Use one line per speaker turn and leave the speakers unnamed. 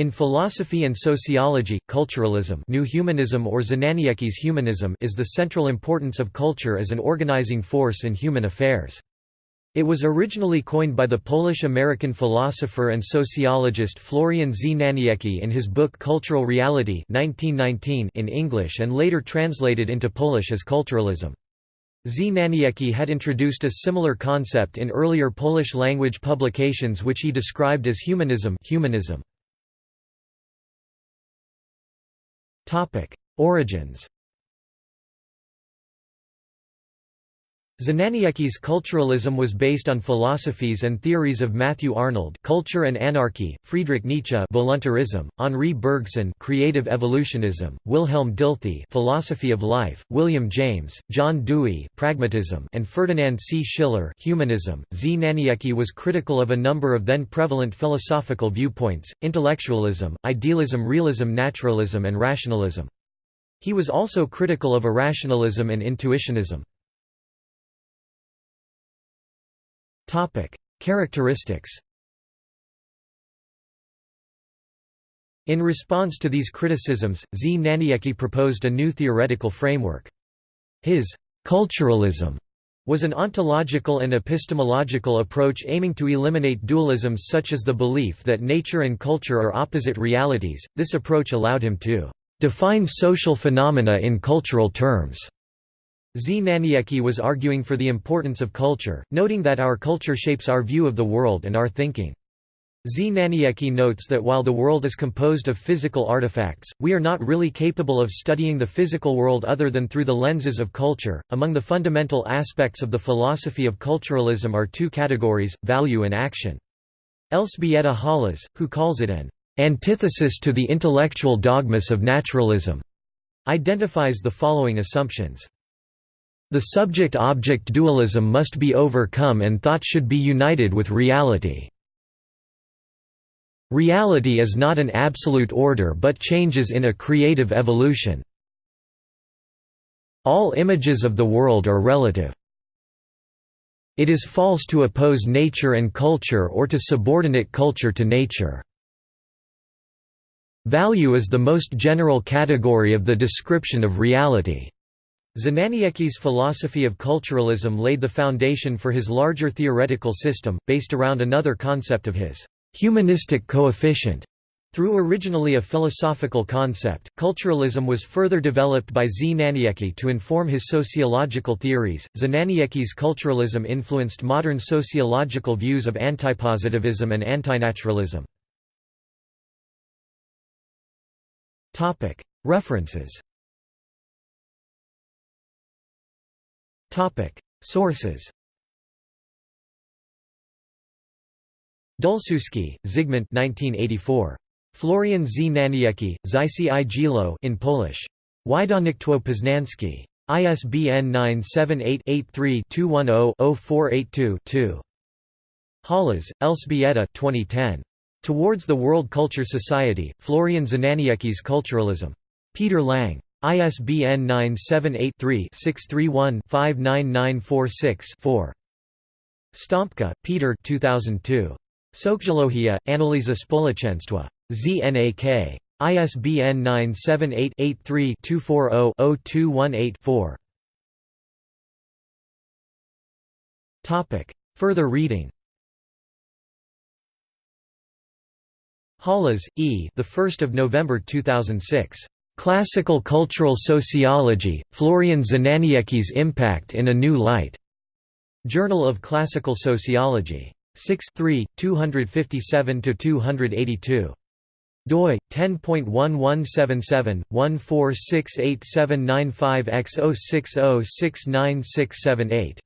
In philosophy and sociology, culturalism new humanism or Znaniecki's humanism is the central importance of culture as an organizing force in human affairs. It was originally coined by the Polish-American philosopher and sociologist Florian Znaniecki in his book Cultural Reality 1919 in English and later translated into Polish as culturalism. Znaniecki had introduced a similar concept in earlier Polish-language publications which he described as humanism humanism. Origins Znaniecki's culturalism was based on philosophies and theories of Matthew Arnold Culture and Anarchy, Friedrich Nietzsche Voluntarism, Henri Bergson Creative Evolutionism, Wilhelm Dilthey Philosophy of Life, William James, John Dewey Pragmatism and Ferdinand C. Schiller Humanism. Znaniecki was critical of a number of then prevalent philosophical viewpoints, intellectualism, idealism realism naturalism and rationalism. He was also critical of irrationalism and intuitionism. Characteristics In response to these criticisms, Znaniecki proposed a new theoretical framework. His «culturalism» was an ontological and epistemological approach aiming to eliminate dualisms such as the belief that nature and culture are opposite realities. This approach allowed him to define social phenomena in cultural terms Znaniecki was arguing for the importance of culture, noting that our culture shapes our view of the world and our thinking. Znaniecki notes that while the world is composed of physical artifacts, we are not really capable of studying the physical world other than through the lenses of culture. Among the fundamental aspects of the philosophy of culturalism are two categories value and action. Elżbieta Hałas, who calls it an antithesis to the intellectual dogmas of naturalism, identifies the following assumptions. The subject-object dualism must be overcome and thought should be united with reality. Reality is not an absolute order but changes in a creative evolution. All images of the world are relative. It is false to oppose nature and culture or to subordinate culture to nature. Value is the most general category of the description of reality. Znaniecki's philosophy of culturalism laid the foundation for his larger theoretical system, based around another concept of his humanistic coefficient. Through originally a philosophical concept, culturalism was further developed by Znaniecki to inform his sociological theories. Znaniecki's culturalism influenced modern sociological views of antipositivism and antinaturalism. References Sources Dulczewski, Zygmunt 1984. Florian Znaniecki, Zysi i Gilo in Polish. Wydawnictwo Poznańskie. ISBN 978-83-210-0482-2. Hałas, Elżbieta 2010. Towards the World Culture Society, Florian Znaniecki's Culturalism. Peter Lang. ISBN 978-3-631-59946-4. Sztompka, Peter 2002. Socjologia, Analiza Społeczeństwa. ZNAK. ISBN 978-83-240-0218-4. Further reading Hałas, E. The 1st of November 2006. Classical Cultural Sociology, Florian Znaniecki's Impact in a New Light. Journal of Classical Sociology. 6 3, 257–282. doi 10.1177/1468795x 060696778